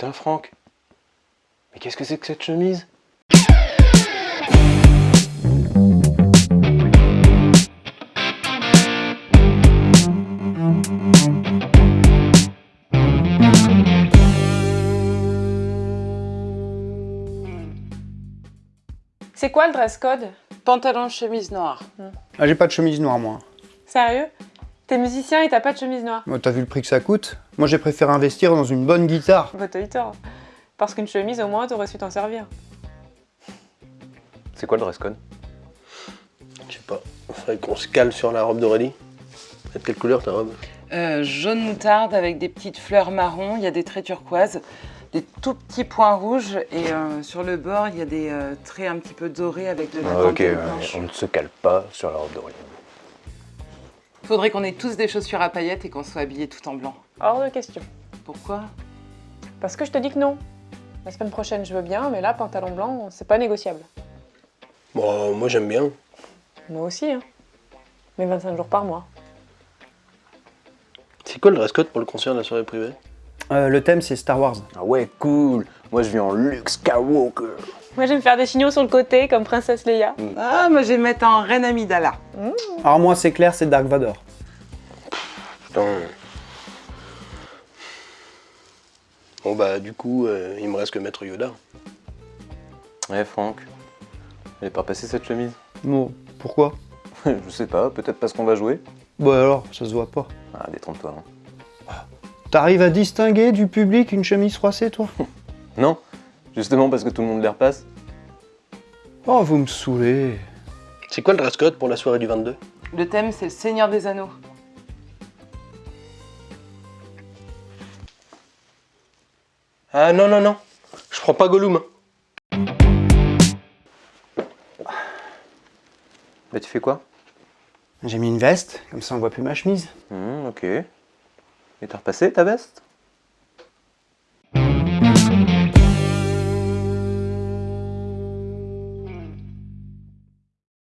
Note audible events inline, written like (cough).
Putain, Franck. Mais qu'est-ce que c'est que cette chemise? C'est quoi le dress code? Pantalon, chemise noire. Ah, j'ai pas de chemise noire, moi. Sérieux? T'es musicien et t'as pas de chemise noire Moi, T'as vu le prix que ça coûte? Moi, j'ai préféré investir dans une bonne guitare. Bah t'as eu tort. Parce qu'une chemise, au moins, t'aurais su t'en servir. C'est quoi le dress code? Je sais pas. Faudrait qu'on se cale sur la robe d'Aurélie. De quelle couleur ta robe? Euh, jaune moutarde avec des petites fleurs marron, il y a des traits turquoises, des tout petits points rouges et euh, sur le bord il y a des euh, traits un petit peu dorés avec de la Ah, Ok, on ne se cale pas sur la robe d'Aurélie. Faudrait qu'on ait tous des chaussures à paillettes et qu'on soit habillés tout en blanc. Hors de question. Pourquoi? Parce que je te dis que non. La semaine prochaine, je veux bien, mais là, pantalon blanc, c'est pas négociable. Bon, moi j'aime bien. Moi aussi, hein. Mais 25 jours par mois. C'est quoi le dress code pour le concert de la soirée privée? Euh, le thème, c'est Star Wars. Ah ouais, cool Moi, je viens en Luke Skywalker. Moi, j'aime faire des signaux sur le côté, comme Princesse Leia. Ah, moi je vais me mettre en reine Amidala. Alors moi, c'est clair, c'est Dark Vador. Putain. Bon bah du coup, euh, il me reste que Maître Yoda. Ouais, Franck. Elle est pas passée cette chemise Bon, pourquoi? (laughs) Je sais pas, peut-être parce qu'on va jouer Bon alors, ça se voit pas. Ah, détrompe-toi. hein. T'arrives à distinguer du public une chemise froissée, toi? (laughs) Non Justement parce que tout le monde les repasse Oh, vous me saoulez. C'est quoi le dress code pour la soirée du 22 Le thème c'est le Seigneur des Anneaux. Ah non, non, non. Je prends pas Gollum. Bah, tu fais quoi? J'ai mis une veste, comme ça on voit plus ma chemise. Hmm, ok. Et t'as repassé ta veste?